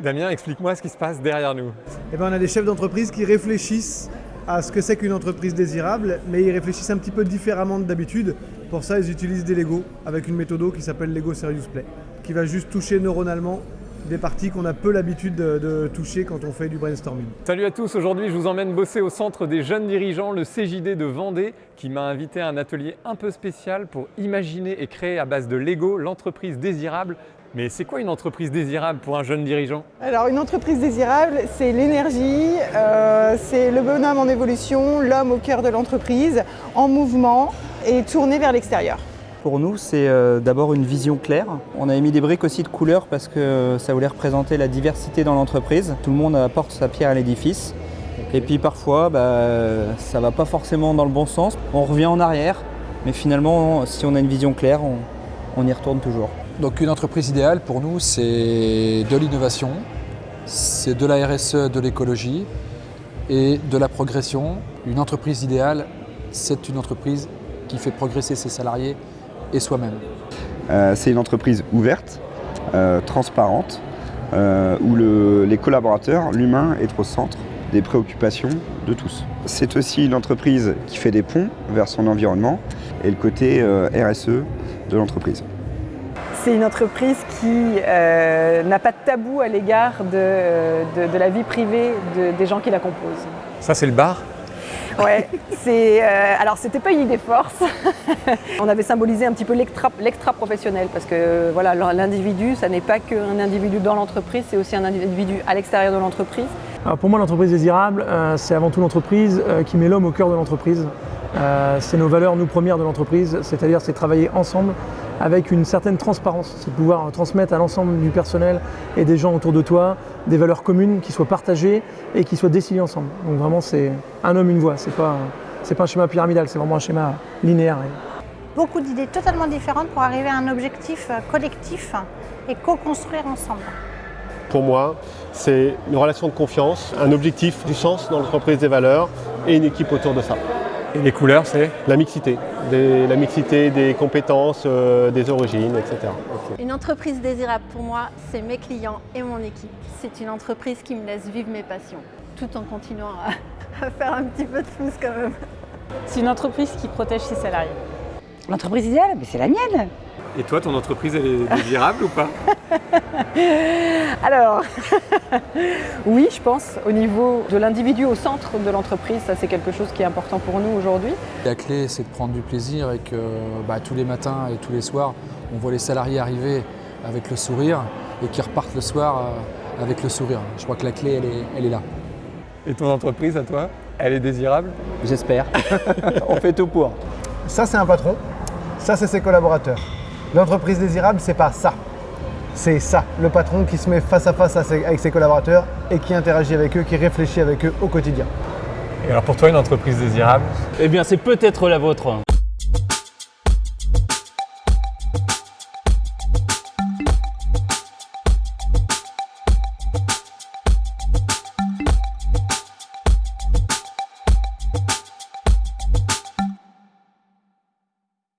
Damien, explique-moi ce qui se passe derrière nous. Eh ben, on a des chefs d'entreprise qui réfléchissent à ce que c'est qu'une entreprise désirable, mais ils réfléchissent un petit peu différemment de d'habitude. Pour ça, ils utilisent des Lego avec une méthode qui s'appelle Lego Serious Play, qui va juste toucher neuronalement des parties qu'on a peu l'habitude de, de toucher quand on fait du brainstorming. Salut à tous, aujourd'hui je vous emmène bosser au centre des jeunes dirigeants, le CJD de Vendée, qui m'a invité à un atelier un peu spécial pour imaginer et créer à base de Lego l'entreprise désirable mais c'est quoi une entreprise désirable pour un jeune dirigeant? Alors une entreprise désirable, c'est l'énergie, euh, c'est le bonhomme en évolution, l'homme au cœur de l'entreprise, en mouvement et tourné vers l'extérieur. Pour nous, c'est euh, d'abord une vision claire. On a mis des briques aussi de couleurs parce que ça voulait représenter la diversité dans l'entreprise. Tout le monde apporte sa pierre à l'édifice. Et puis parfois, bah, ça ne va pas forcément dans le bon sens. On revient en arrière, mais finalement, si on a une vision claire, on, on y retourne toujours. Donc une entreprise idéale pour nous, c'est de l'innovation, c'est de la RSE, de l'écologie et de la progression. Une entreprise idéale, c'est une entreprise qui fait progresser ses salariés et soi-même. Euh, c'est une entreprise ouverte, euh, transparente, euh, où le, les collaborateurs, l'humain est au centre des préoccupations de tous. C'est aussi une entreprise qui fait des ponts vers son environnement et le côté RSE de l'entreprise. C'est une entreprise qui euh, n'a pas de tabou à l'égard de, de, de, la vie privée de, des gens qui la composent. Ça, c'est le bar? Ouais, c'est euh, alors c'était pas une idée force. On avait symbolisé un petit peu l'extra professionnel parce que voilà l'individu, ça n'est pas qu'un individu dans l'entreprise, c'est aussi un individu à l'extérieur de l'entreprise. Pour moi, l'entreprise désirable, euh, c'est avant tout l'entreprise euh, qui met l'homme au cœur de l'entreprise. Euh, c'est nos valeurs, nous premières de l'entreprise, c'est-à-dire c'est travailler ensemble avec une certaine transparence, c'est pouvoir transmettre à l'ensemble du personnel et des gens autour de toi des valeurs communes qui soient partagées et qui soient décidées ensemble. Donc vraiment c'est un homme, une voix, c'est pas, pas un schéma pyramidal, c'est vraiment un schéma linéaire. Beaucoup d'idées totalement différentes pour arriver à un objectif collectif et co-construire ensemble. Pour moi, c'est une relation de confiance, un objectif, du sens dans l'entreprise des valeurs et une équipe autour de ça. Et les couleurs, c'est La mixité. Des, la mixité des compétences, euh, des origines, etc. Une entreprise désirable pour moi, c'est mes clients et mon équipe. C'est une entreprise qui me laisse vivre mes passions, tout en continuant à, à faire un petit peu de flouze quand même. C'est une entreprise qui protège ses salariés. L'entreprise idéale, c'est la mienne Et toi, ton entreprise, elle est désirable ou pas Alors, oui, je pense, au niveau de l'individu au centre de l'entreprise, ça c'est quelque chose qui est important pour nous aujourd'hui. La clé, c'est de prendre du plaisir et que bah, tous les matins et tous les soirs, on voit les salariés arriver avec le sourire et qui repartent le soir euh, avec le sourire. Je crois que la clé, elle est, elle est là. Et ton entreprise, à toi, elle est désirable? J'espère. on fait tout pour. Ça, c'est un patron. Ça, c'est ses collaborateurs. L'entreprise désirable, c'est pas ça. C'est ça, le patron qui se met face à face avec ses collaborateurs et qui interagit avec eux, qui réfléchit avec eux au quotidien. Et alors pour toi, une entreprise désirable? Eh bien, c'est peut-être la vôtre.